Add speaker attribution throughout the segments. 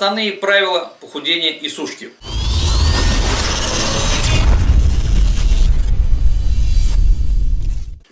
Speaker 1: Основные правила похудения и сушки.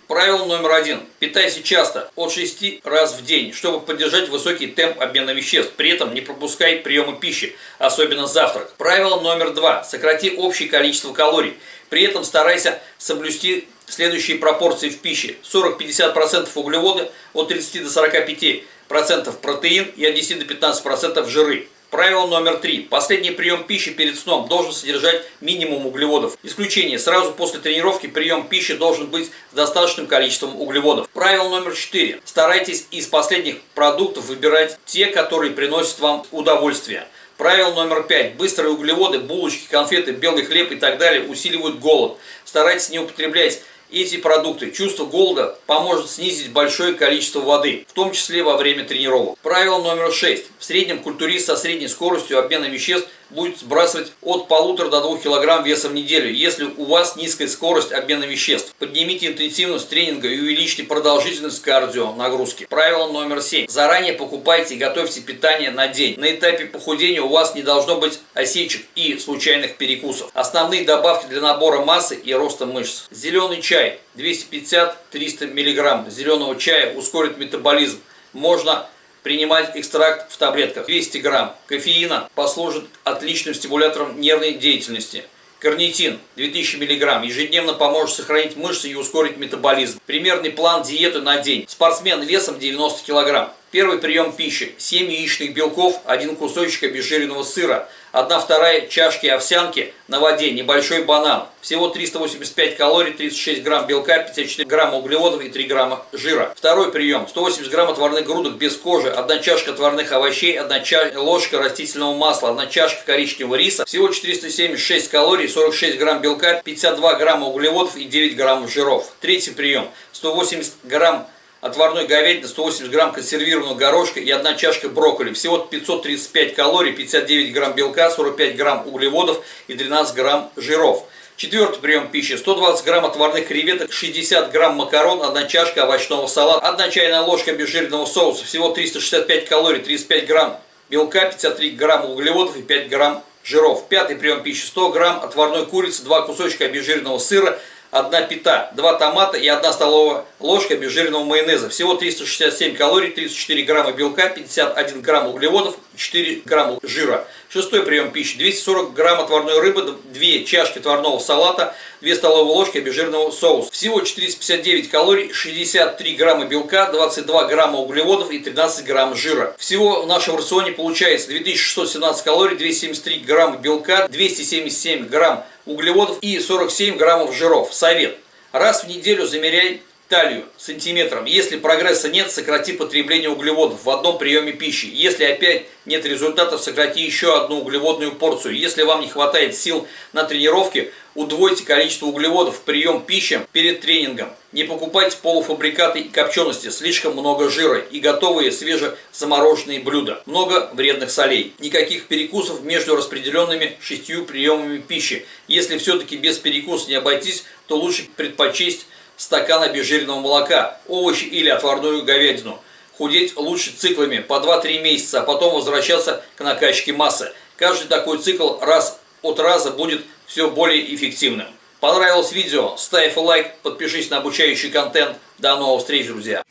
Speaker 1: Правило номер один. Питайся часто, от 6 раз в день, чтобы поддержать высокий темп обмена веществ. При этом не пропускай приемы пищи, особенно завтрак. Правило номер два. Сократи общее количество калорий. При этом старайся соблюсти следующие пропорции в пище. 40-50% углеводы, от 30 до 45% протеин и от 10 до 15% жиры. Правило номер три. Последний прием пищи перед сном должен содержать минимум углеводов. Исключение. Сразу после тренировки прием пищи должен быть с достаточным количеством углеводов. Правило номер четыре. Старайтесь из последних продуктов выбирать те, которые приносят вам удовольствие. Правило номер пять. Быстрые углеводы, булочки, конфеты, белый хлеб и так далее усиливают голод. Старайтесь не употреблять эти продукты. Чувство голода поможет снизить большое количество воды, в том числе во время тренировок. Правило номер 6. В среднем культурист со средней скоростью обмена веществ будет сбрасывать от полутора до 2 кг веса в неделю, если у вас низкая скорость обмена веществ. Поднимите интенсивность тренинга и увеличьте продолжительность кардио нагрузки. Правило номер 7. Заранее покупайте и готовьте питание на день. На этапе похудения у вас не должно быть осечек и случайных перекусов. Основные добавки для набора массы и роста мышц. Зеленый чай 250-300 мг зеленого чая ускорит метаболизм. Можно принимать экстракт в таблетках 200 грамм кофеина послужит отличным стимулятором нервной деятельности. Карнитин 2000 мг ежедневно поможет сохранить мышцы и ускорить метаболизм. Примерный план диеты на день. Спортсмен весом 90 кг. Первый прием пищи. 7 яичных белков, один кусочек обезжиренного сыра, 1 вторая чашки овсянки на воде, небольшой банан. Всего 385 калорий, 36 грамм белка, 54 грамма углеводов и 3 грамма жира. Второй прием. 180 грамм отварных грудок без кожи, 1 чашка отварных овощей, 1 ча ложка растительного масла, 1 чашка коричневого риса. Всего 476 калорий, 46 грамм белка, 52 грамма углеводов и 9 граммов жиров. Третий прием. 180 грамм отварной говядины, 180 грамм консервированного горошка и одна чашка брокколи. Всего 535 калорий, 59 грамм белка, 45 грамм углеводов и 13 грамм жиров. Четвертый прием пищи. 120 грамм отварных креветок, 60 грамм макарон, одна чашка овощного салата, одна чайная ложка обезжиренного соуса. Всего 365 калорий, 35 грамм белка, 53 грамма углеводов и 5 грамм жиров. Пятый прием пищи. 100 грамм отварной курицы, 2 кусочка обезжиренного сыра, одна пита, два томата и одна столовая ложка обезжиренного майонеза. Всего 367 калорий, 34 грамма белка, 51 грамм углеводов, 4 грамма жира. Шестой прием пищи. 240 грамм отварной рыбы, 2 чашки отварного салата, 2 столовые ложки обезжиренного соуса. Всего 459 калорий, 63 грамма белка, 22 грамма углеводов и 13 грамм жира. Всего в нашем рационе получается 2617 калорий, 273 грамма белка, 277 грамм углеводов и 47 граммов жиров. Совет. Раз в неделю замеряй талию сантиметром. Если прогресса нет, сократи потребление углеводов в одном приеме пищи. Если опять нет результатов, сократи еще одну углеводную порцию. Если вам не хватает сил на тренировке, удвойте количество углеводов в прием пищи перед тренингом. Не покупайте полуфабрикаты и копчености, слишком много жира и готовые свежезамороженные блюда. Много вредных солей. Никаких перекусов между распределенными шестью приемами пищи. Если все-таки без перекуса не обойтись, то лучше предпочесть стакан обезжиренного молока, овощи или отварную говядину. Худеть лучше циклами по 2-3 месяца, а потом возвращаться к накачке массы. Каждый такой цикл раз от раза будет все более эффективным. Понравилось видео? Ставь лайк, подпишись на обучающий контент. До новых встреч, друзья!